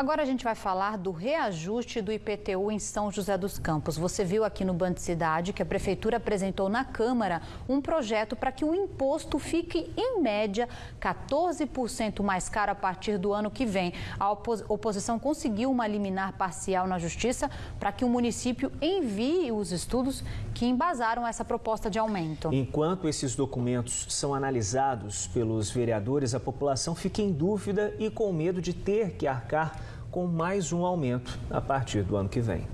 Agora a gente vai falar do reajuste do IPTU em São José dos Campos. Você viu aqui no Band Cidade que a Prefeitura apresentou na Câmara um projeto para que o imposto fique, em média, 14% mais caro a partir do ano que vem. A oposição conseguiu uma liminar parcial na Justiça para que o município envie os estudos que embasaram essa proposta de aumento. Enquanto esses documentos são analisados pelos vereadores, a população fica em dúvida e com medo de ter que arcar com mais um aumento a partir do ano que vem.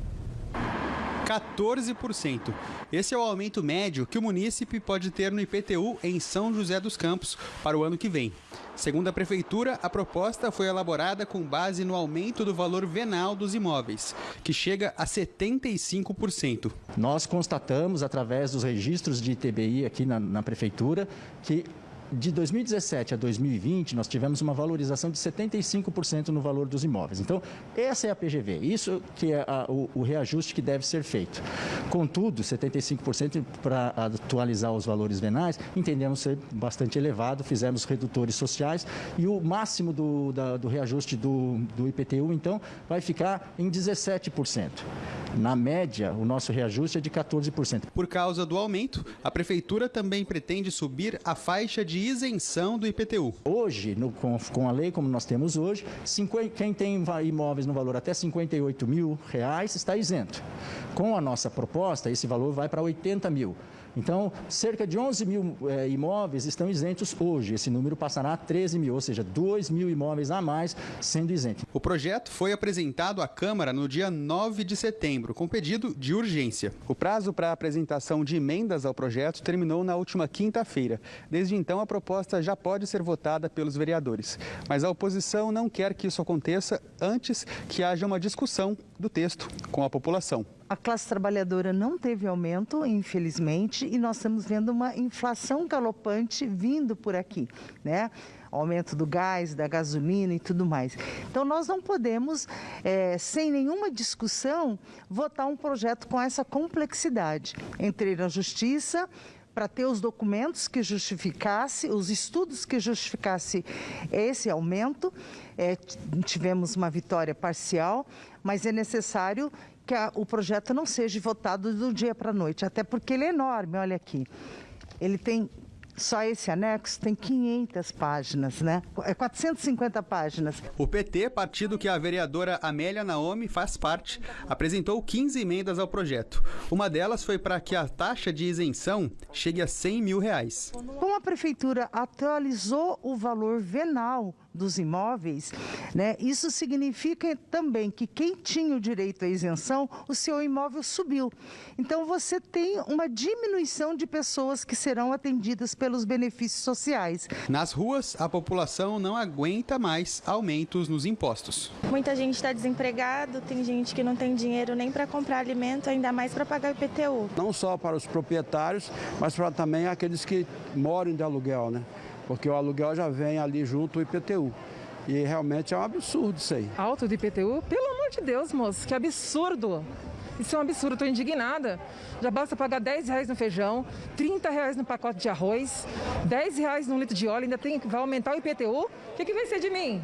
14%. Esse é o aumento médio que o munícipe pode ter no IPTU em São José dos Campos para o ano que vem. Segundo a Prefeitura, a proposta foi elaborada com base no aumento do valor venal dos imóveis, que chega a 75%. Nós constatamos, através dos registros de ITBI aqui na, na Prefeitura, que de 2017 a 2020, nós tivemos uma valorização de 75% no valor dos imóveis. Então, essa é a PGV, isso que é a, o, o, reajuste que deve ser feito. Contudo, 75% para atualizar os valores venais, entendemos ser bastante elevado, fizemos redutores sociais e o máximo do, da, do reajuste do, do IPTU, então, vai ficar em 17%. Na média, o nosso reajuste é de 14%. Por causa do aumento, a Prefeitura também pretende subir a faixa de isenção do IPTU. Hoje, no, com, com, a lei como nós temos hoje, 50, quem tem imóveis no valor até 58 mil reais está isento. Com a nossa proposta, esse valor vai para 80 mil. Então, cerca de 11 mil é, imóveis estão isentos hoje. Esse número passará a 13 mil, ou seja, 2 mil imóveis a mais sendo isentos. O projeto foi apresentado à Câmara no dia 9 de setembro, com pedido de urgência. O prazo para a apresentação de emendas ao projeto terminou na última quinta-feira. Desde então, a proposta já pode ser votada pelos vereadores. Mas a oposição não quer que isso aconteça antes que haja uma discussão do texto com a população. A classe trabalhadora não teve aumento, infelizmente, e nós estamos vendo uma inflação galopante vindo por aqui, né? Aumento do gás, da gasolina e tudo mais. Então, nós não podemos, é, sem nenhuma discussão, votar um projeto com essa complexidade. Entrei na justiça, para ter os documentos que justificasse, os estudos que justificasse esse aumento. É, tivemos uma vitória parcial, mas é necessário que a, o projeto não seja votado do dia para a noite, até porque ele é enorme, olha aqui. Ele tem só esse anexo tem 500 páginas, né? É 450 páginas. O PT, partido que a vereadora Amélia Naomi faz parte, apresentou 15 emendas ao projeto. Uma delas foi para que a taxa de isenção chegue a 100 mil reais. Como a prefeitura atualizou o valor venal dos imóveis, né, isso significa também que quem tinha o direito à isenção, o seu imóvel subiu. Então você tem uma diminuição de pessoas que serão atendidas pelos benefícios sociais. Nas ruas, a população não aguenta mais aumentos nos impostos. Muita gente está desempregado, tem gente que não tem dinheiro nem para comprar alimento, ainda mais para pagar o IPTU. Não só para os proprietários, mas para também aqueles que moram de aluguel, né? porque o aluguel já vem ali junto o IPTU. E realmente é um absurdo isso aí. Alto do IPTU? Pelo amor de Deus, moço, que absurdo! Isso é um absurdo, estou indignada. Já basta pagar 10 reais no feijão, 30 reais no pacote de arroz, 10 reais no litro de óleo, ainda tem, vai aumentar o IPTU? O que, que vai ser de mim?